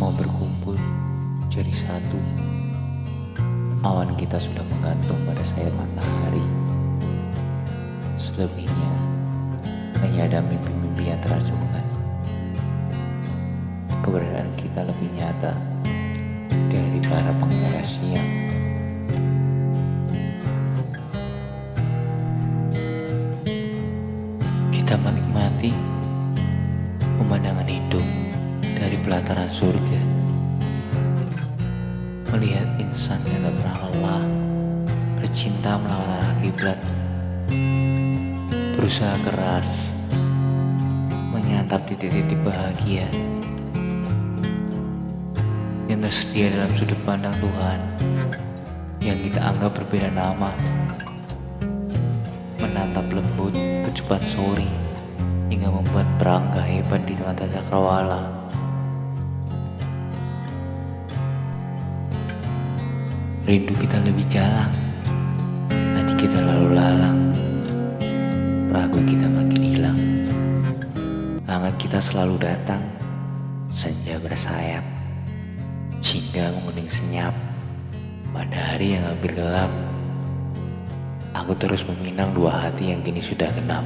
Semua berkumpul jadi satu. Awan kita sudah menggantung pada sayap matahari. Selebihnya hanya ada mimpi-mimpi yang teracukan. Keberadaan kita lebih nyata dari para pengendara siang. Kita menikmati pemandangan hidup dari pelataran surga. Melihat insan yang tak pernah lelah, bercinta melawan arah kiblat, berusaha keras, menyantap titik-titik bahagia yang tersedia dalam sudut pandang Tuhan yang kita anggap berbeda nama menatap lembut kecupan sore hingga membuat perang hebat di mata cakrawala rindu kita lebih jalan. Hati kita lalu lalang. Ragu kita makin hilang. Hangat kita selalu datang. Senja bersayap. Cinta menguning senyap. Pada hari yang hampir gelap. Aku terus meminang dua hati yang kini sudah genap.